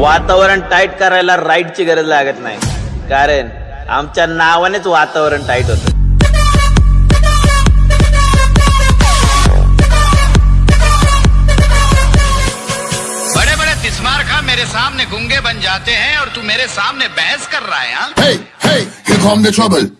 वातावरण टाईट करायला राईटची गरज लागत नाही. कारण आमच्या नावानेच वातावरण टाईट होतं. बड़े बड़े तिस्मार खा मेरे सामने गुंगे बन जाते हैं और तू मेरे सामने बहस कर रहा है हाँ? Hey, hey, here come the trouble.